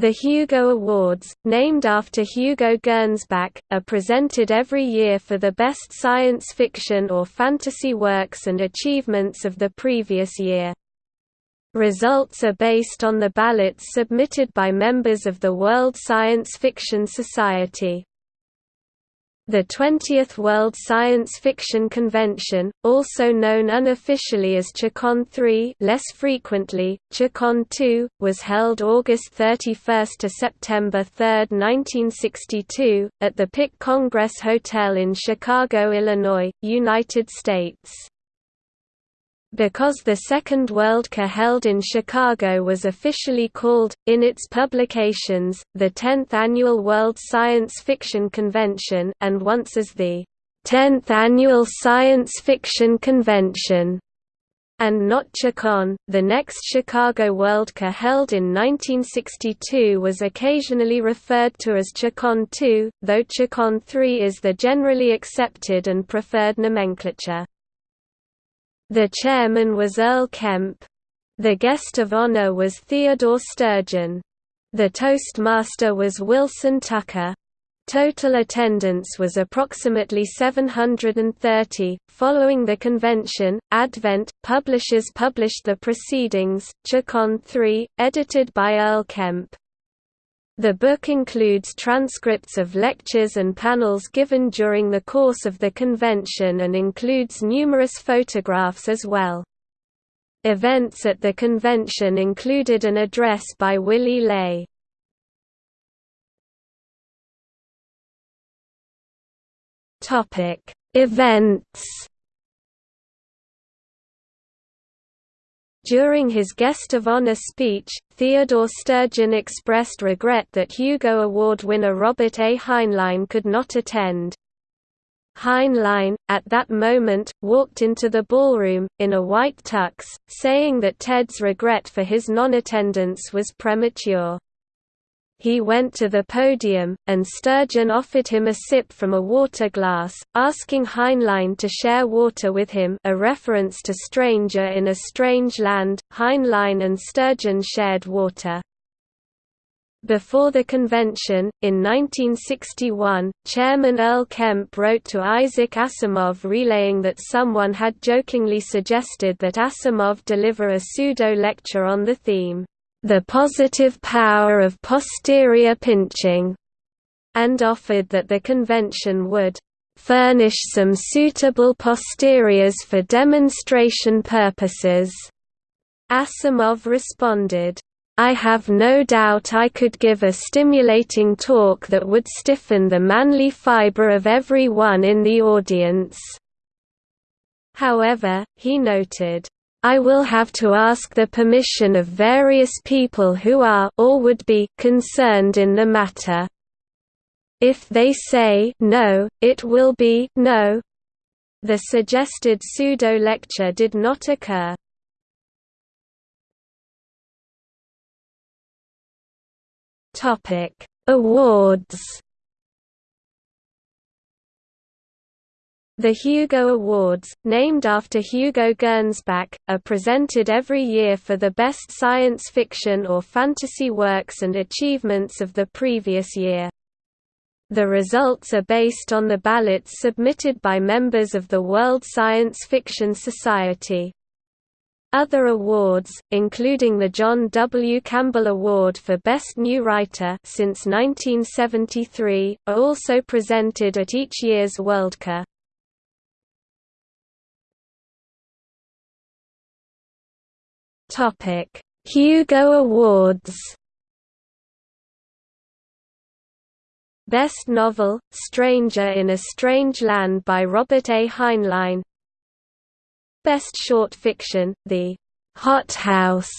The Hugo Awards, named after Hugo Gernsback, are presented every year for the best science fiction or fantasy works and achievements of the previous year. Results are based on the ballots submitted by members of the World Science Fiction Society. The 20th World Science Fiction Convention, also known unofficially as CHicON 3 less frequently, CHicON 2, was held August 31 to September 3, 1962, at the Pick Congress Hotel in Chicago, Illinois, United States. Because the Second Worldcon held in Chicago was officially called, in its publications, the 10th Annual World Science Fiction Convention and once as the 10th Annual Science Fiction Convention, and not CHicON. The next Chicago Worldcon held in 1962 was occasionally referred to as CHicON 2, though CHicON 3 is the generally accepted and preferred nomenclature. The chairman was Earl Kemp. The guest of honor was Theodore Sturgeon. The toastmaster was Wilson Tucker. Total attendance was approximately 730. Following the convention, Advent Publishers published the proceedings, CHicON 3, edited by Earl Kemp. The book includes transcripts of lectures and panels given during the course of the convention and includes numerous photographs as well. Events at the convention included an address by Willy Ley. Events During his guest of honor speech, Theodore Sturgeon expressed regret that Hugo Award winner Robert A. Heinlein could not attend. Heinlein, at that moment, walked into the ballroom, in a white tux, saying that Ted's regret for his non-attendance was premature. He went to the podium, and Sturgeon offered him a sip from a water glass, asking Heinlein to share water with him a reference to Stranger in a Strange Land. Heinlein and Sturgeon shared water. Before the convention, in 1961, Chairman Earl Kemp wrote to Isaac Asimov relaying that someone had jokingly suggested that Asimov deliver a pseudo-lecture on the theme, the positive power of posterior pinching, and offered that the convention would furnish some suitable posteriors for demonstration purposes. Asimov responded, I have no doubt I could give a stimulating talk that would stiffen the manly fiber of every one in the audience. However, he noted, I will have to ask the permission of various people who are or would be concerned in the matter. If they say no, it will be no. The suggested pseudo-lecture did not occur. Topic: Awards The Hugo Awards, named after Hugo Gernsback, are presented every year for the best science fiction or fantasy works and achievements of the previous year. The results are based on the ballots submitted by members of the World Science Fiction Society. Other awards, including the John W. Campbell Award for Best New Writer since 1973, are also presented at each year's Worldcon. Topic: Hugo Awards. Best Novel: Stranger in a Strange Land by Robert A. Heinlein. Best Short Fiction: The Hot House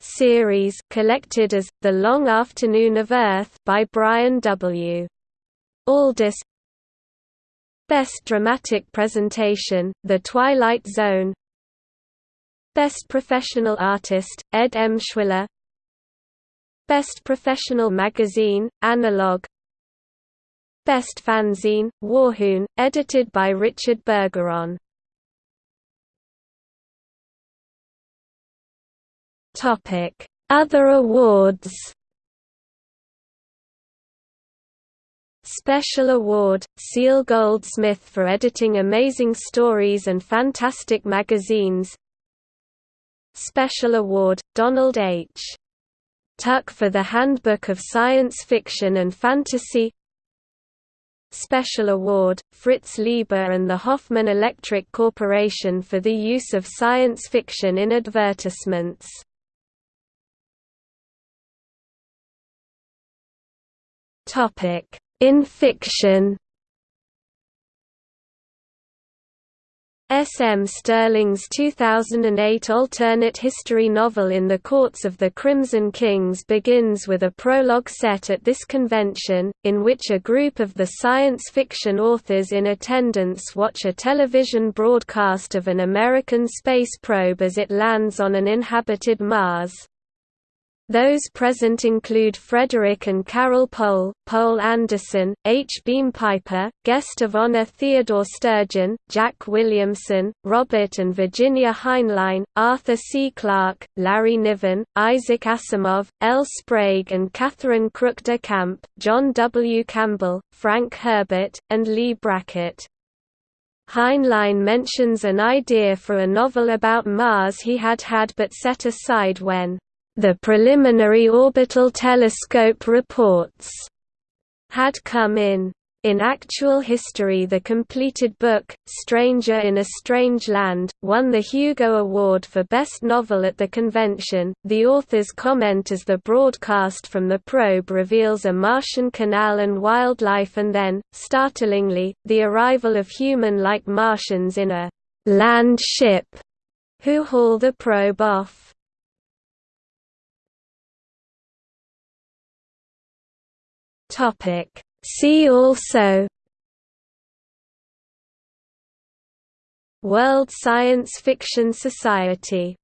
series collected as The Long Afternoon of Earth by Brian W. Aldiss. Best Dramatic Presentation: The Twilight Zone Best Professional Artist, Ed Emshwiller. Best Professional Magazine, Analog. Best Fanzine, Warhoon, edited by Richard Bergeron. Topic. Other awards. Special Award, Cele Goldsmith for editing amazing stories and fantastic magazines Special Award, Donald H. Tuck for the Handbook of Science Fiction and Fantasy Special Award, Fritz Leiber and the Hoffman Electric Corporation for the use of science fiction in advertisements. In fiction S. M. Stirling's 2008 alternate history novel In the Courts of the Crimson Kings begins with a prologue set at this convention, in which a group of the science fiction authors in attendance watch a television broadcast of an American space probe as it lands on an inhabited Mars. Those present include Frederik and Carol Pohl, Poul Anderson, H. Beam Piper, guest of honor Theodore Sturgeon, Jack Williamson, Robert and Virginia Heinlein, Arthur C. Clarke, Larry Niven, Isaac Asimov, L. Sprague and Catherine Crook de Camp, John W. Campbell, Frank Herbert, and Leigh Brackett. Heinlein mentions an idea for a novel about Mars he had had but set aside when the preliminary orbital telescope reports had come in. In actual history the completed book, Stranger in a Strange Land, won the Hugo Award for Best Novel at the convention. The author's comment as the broadcast from the probe reveals a Martian canal and wildlife and then, startlingly, the arrival of human-like Martians in a land ship who haul the probe off. Topic. See also World Science Fiction Society